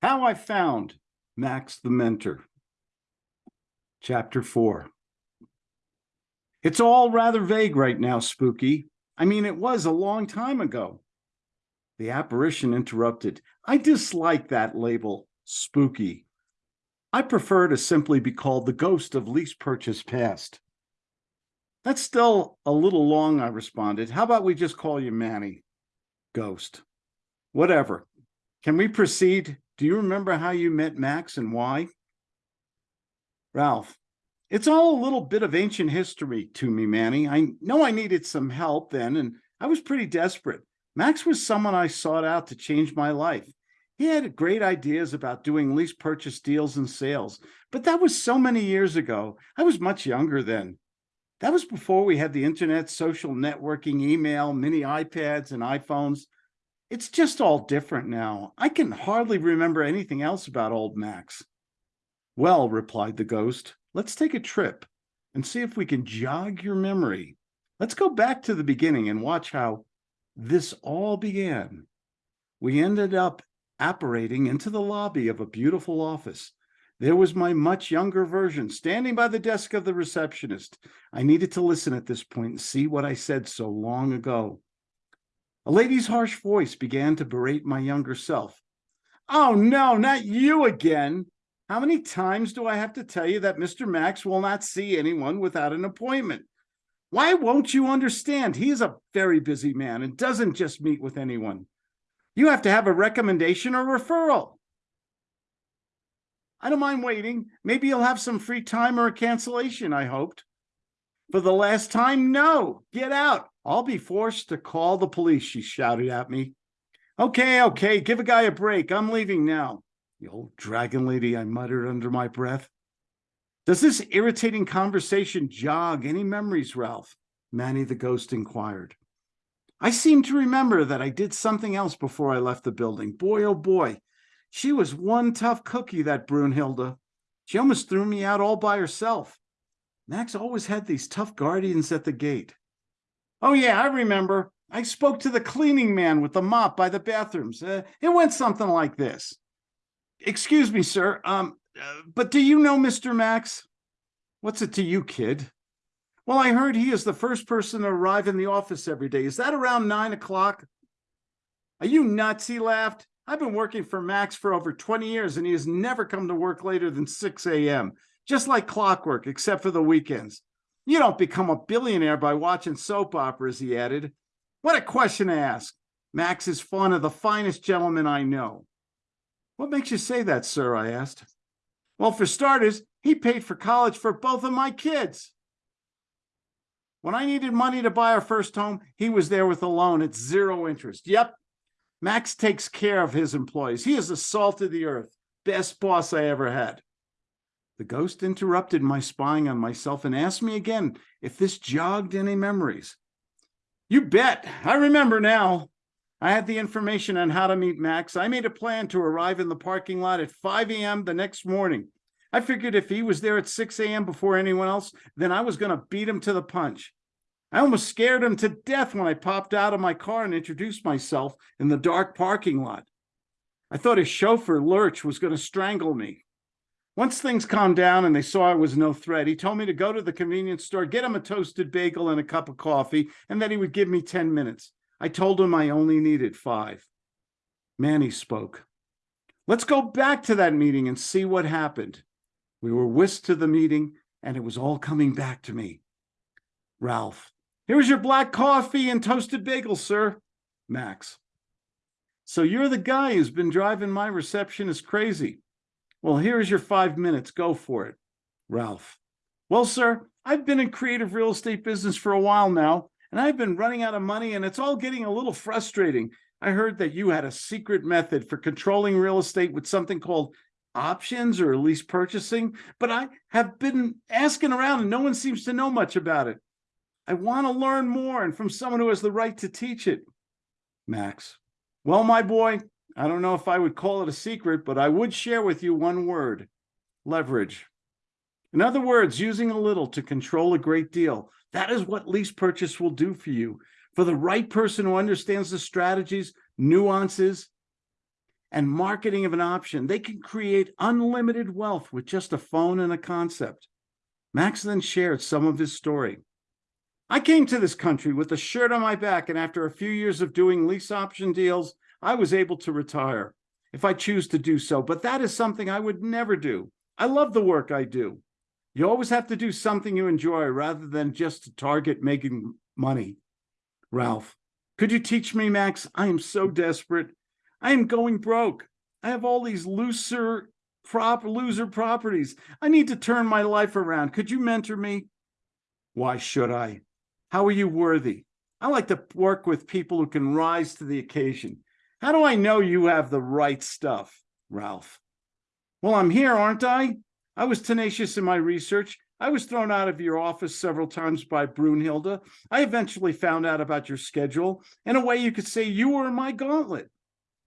How I Found Max the Mentor. Chapter 4. It's all rather vague right now, Spooky. I mean, it was a long time ago. The apparition interrupted. I dislike that label, spooky. I prefer to simply be called the ghost of lease purchase past. That's still a little long, I responded. How about we just call you Manny? Ghost. Whatever. Can we proceed? Do you remember how you met Max and why? Ralph. It's all a little bit of ancient history to me, Manny. I know I needed some help then, and I was pretty desperate. Max was someone I sought out to change my life. He had great ideas about doing lease purchase deals and sales, but that was so many years ago. I was much younger then. That was before we had the internet, social networking, email, mini iPads, and iPhones. It's just all different now. I can hardly remember anything else about old Max. Well, replied the ghost, let's take a trip and see if we can jog your memory. Let's go back to the beginning and watch how this all began. We ended up apparating into the lobby of a beautiful office. There was my much younger version standing by the desk of the receptionist. I needed to listen at this point and see what I said so long ago. A lady's harsh voice began to berate my younger self. Oh, no, not you again. How many times do I have to tell you that Mr. Max will not see anyone without an appointment? Why won't you understand? He is a very busy man and doesn't just meet with anyone. You have to have a recommendation or referral. I don't mind waiting. Maybe you'll have some free time or a cancellation, I hoped. For the last time, no, get out. I'll be forced to call the police, she shouted at me. Okay, okay, give a guy a break. I'm leaving now. The old dragon lady, I muttered under my breath. Does this irritating conversation jog any memories, Ralph? Manny the ghost inquired. I seem to remember that I did something else before I left the building. Boy, oh boy, she was one tough cookie, that Brunhilde. She almost threw me out all by herself. Max always had these tough guardians at the gate. Oh yeah, I remember. I spoke to the cleaning man with the mop by the bathrooms. Uh, it went something like this. Excuse me, sir. Um, uh, but do you know Mr. Max? What's it to you, kid? Well, I heard he is the first person to arrive in the office every day. Is that around nine o'clock? Are you nuts? He laughed. I've been working for Max for over 20 years and he has never come to work later than 6 a.m., just like clockwork, except for the weekends. You don't become a billionaire by watching soap operas, he added. What a question to ask. Max is one of the finest gentlemen I know. What makes you say that, sir? I asked. Well, for starters, he paid for college for both of my kids. When I needed money to buy our first home, he was there with a loan at zero interest. Yep, Max takes care of his employees. He is the salt of the earth. Best boss I ever had. The ghost interrupted my spying on myself and asked me again if this jogged any memories. You bet. I remember now. I had the information on how to meet Max. I made a plan to arrive in the parking lot at 5 a.m. the next morning. I figured if he was there at 6 a.m. before anyone else, then I was going to beat him to the punch. I almost scared him to death when I popped out of my car and introduced myself in the dark parking lot. I thought his chauffeur, Lurch, was going to strangle me. Once things calmed down and they saw I was no threat, he told me to go to the convenience store, get him a toasted bagel and a cup of coffee, and that he would give me 10 minutes. I told him I only needed five. Manny spoke. Let's go back to that meeting and see what happened. We were whisked to the meeting, and it was all coming back to me. Ralph. Here's your black coffee and toasted bagel, sir. Max. So you're the guy who's been driving my receptionist crazy. Well, here's your five minutes. Go for it. Ralph. Well, sir, I've been in creative real estate business for a while now, and I've been running out of money and it's all getting a little frustrating. I heard that you had a secret method for controlling real estate with something called options or lease purchasing, but I have been asking around and no one seems to know much about it. I want to learn more and from someone who has the right to teach it. Max. Well, my boy, I don't know if I would call it a secret, but I would share with you one word, leverage. In other words, using a little to control a great deal. That is what lease purchase will do for you. For the right person who understands the strategies, nuances, and marketing of an option. They can create unlimited wealth with just a phone and a concept. Max then shared some of his story. I came to this country with a shirt on my back, and after a few years of doing lease option deals, I was able to retire if I choose to do so. But that is something I would never do. I love the work I do. You always have to do something you enjoy rather than just to target making money. Ralph, could you teach me, Max? I am so desperate. I am going broke. I have all these looser prop loser properties. I need to turn my life around. Could you mentor me? Why should I? How are you worthy? I like to work with people who can rise to the occasion. How do I know you have the right stuff, Ralph? Well, I'm here, aren't I? I was tenacious in my research. I was thrown out of your office several times by Brunhilde. I eventually found out about your schedule. In a way, you could say you were my gauntlet.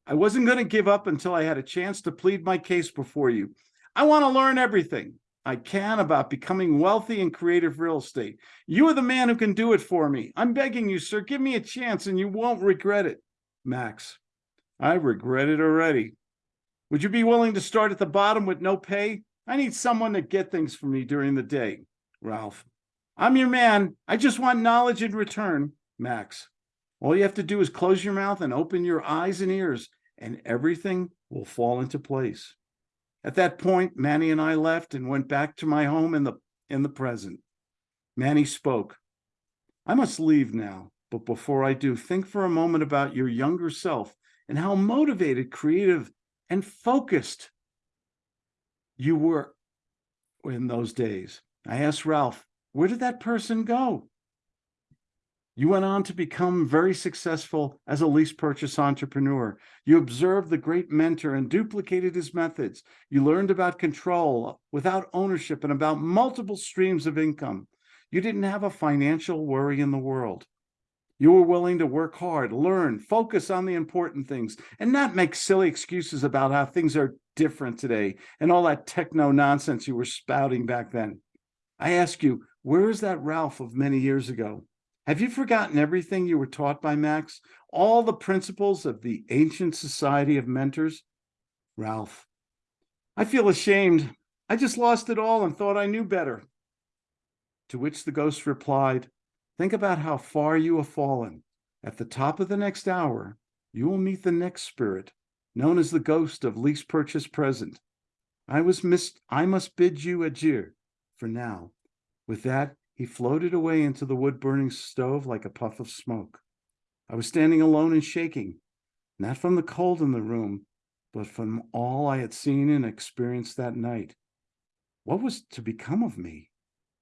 I wasn't going to give up until I had a chance to plead my case before you. I want to learn everything I can about becoming wealthy in creative real estate. You are the man who can do it for me. I'm begging you, sir, give me a chance and you won't regret it. Max, I regret it already. Would you be willing to start at the bottom with no pay? I need someone to get things for me during the day. Ralph, I'm your man. I just want knowledge in return. Max, all you have to do is close your mouth and open your eyes and ears, and everything will fall into place. At that point, Manny and I left and went back to my home in the in the present. Manny spoke. I must leave now, but before I do, think for a moment about your younger self and how motivated, creative, and focused you were in those days. I asked Ralph, where did that person go? You went on to become very successful as a lease purchase entrepreneur. You observed the great mentor and duplicated his methods. You learned about control without ownership and about multiple streams of income. You didn't have a financial worry in the world. You were willing to work hard, learn, focus on the important things, and not make silly excuses about how things are different today and all that techno nonsense you were spouting back then. I ask you, where is that Ralph of many years ago? Have you forgotten everything you were taught by Max? All the principles of the ancient society of mentors? Ralph, I feel ashamed. I just lost it all and thought I knew better. To which the ghost replied, Think about how far you have fallen. At the top of the next hour, you will meet the next spirit, known as the ghost of lease purchase present. I was missed. I must bid you adieu for now. With that, he floated away into the wood burning stove like a puff of smoke. I was standing alone and shaking, not from the cold in the room, but from all I had seen and experienced that night. What was to become of me?